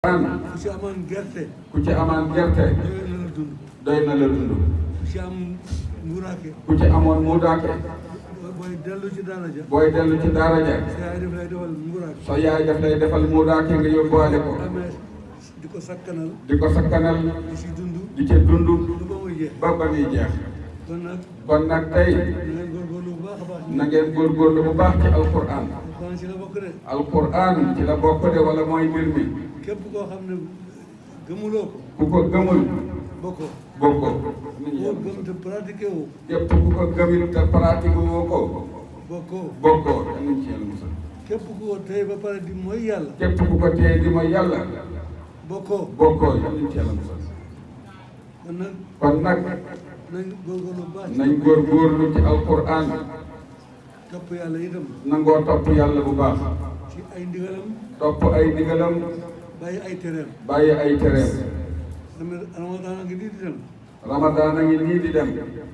ku ci amaan gerte. ku ci amaan gerte. doy na la dund. ku ci am muuraake. ku ci amoon muuraake. booy dellu ci daara ja. booy dellu ci daara ja. sa yaay daf lay defal muuraake. nga yóbbuwaale ko. di ko sakkanal. di ko sakkanal. di ci dund. di ci dund. ba ba muy jeex. kon nag tey na ngeen góorgóorlu bu baax ci alquran alquran ci la bokk de wala mooy mbir mi képp koo xam ne gëmuloo ko ku ko gëmul bokkoo bokkoo koo gëm te pratiqué woo képp ku ko gëmul te pratiqué woo ko bokkoo bokkoo danañ ci yàlla musal képp ku ko téye ba pare di mooy yàlla képp ku ko téye di mooy yàlla bokkoo bokkoo danañ ci yàlla musal kon nag nañ góorgóorlu ci alquran topp yàlla itam nangoo topp yàlla bu baax ci ay ndigalam topp ay ndigalam bàyyi ay tereem bàyyi ay tereem ramadan a ngi nii di dem ramadan a ngi nii di dem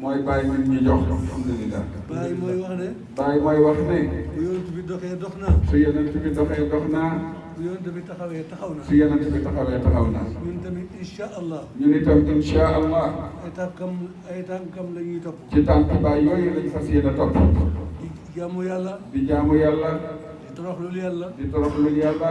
mooy bàyyi nit ñi jox alhamdulilah. bàyyi mooy wax ne. bàyyi mooy wax ne. bu yonent bi doxee dox naa. su yonent bi doxee dox naa. bu yonent bi taxawee taxaw naa. su yonent bi taxawee taxaw naa. ñun tamit incha allah. ñun itam incha allah. ay tànkam ay tànkam la ñuy topp. ci tànk baay yooyu lañ fas yéene topp. di jaamu yàlla. di jaamu yàlla. di toroxlul yàlla. di toroxlul yàlla.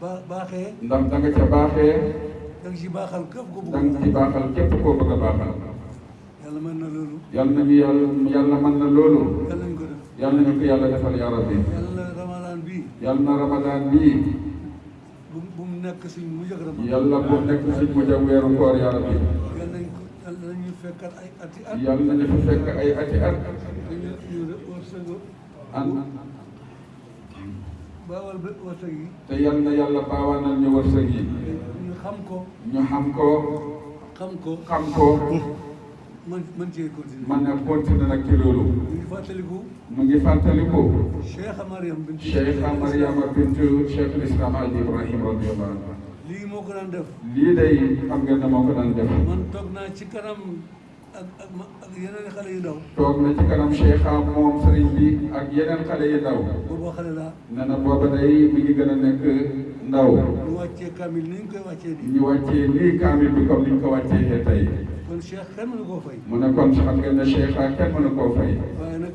ba baaxee. ndax da nga ca baaxee. da nga ci baaxal képp koo bëgg. da nga ci baaxal képp koo bëgg a baaxal. yàlla mën na loolu. yàlla nañu yàlla yàlla mën na loolu. yàlla nañu ko def. yàlla nañu ko yàlla defal yaa rabbi. yàlla na ramadaan bii. yàlla na ramadaan bii. bu bu mu nekk suñ mujj ak ramadaan. yàlla bu mu nekk suñ mujj ak weeru koor yaa rabbi. yàlla nañu ko yàlla nañu fekkat ay ati at. yàlla nañu fa fekk ay ati at. dañu ñu wërsëg. an. baawal ba wërsëg yi. te yal na yàlla baawaanal ñu wërsëg yi. ñu xam ko. ñu xam ko. xam ko xam ko. man man cee continué. man nag continué nag ci loolu. mu ngi fàttaliku. mu ngi fàttaliku. Cheikh Mariam Bintu. Cheikh Mariam Bintu Cheikh Islam Al Ibrahim radiyallahu anhu. lii moo ko daan def. lii day xam nga ne moo ko daan def. man toog naa ci kanam. ak ak ma ak yeneen xale yu ndaw. toog na ci kanam Cheikh am moom sëriñ bi ak yeneen xale yu ndaw. boobu xale laa. nee na booba day mi ngi gën a nekk ndaw. ñu wàccee kaamil ni ñu koy wàccee nii. ñu wàccee nii kaamil bi comme ni ñu ko wàccee tey. kon Cheikh kenn mënu koo fay. mu ne kon xam ngeen ne Cheikh kenn mënu koo fay. waaye nag.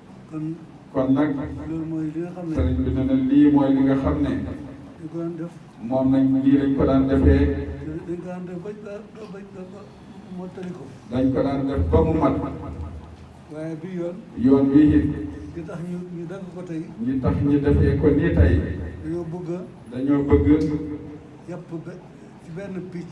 kon nag sëriñ bi ne na lii mooy li nga xam ne moom nañ lii lañ ko daan defee dañ ko daan def ba mu mat waaye bi yoon yoon bii it li tax ñu ñu def ko tey li tax ñu defee ko nii tey dañoo bëgg dañoo bëgg yàpp ci benn picc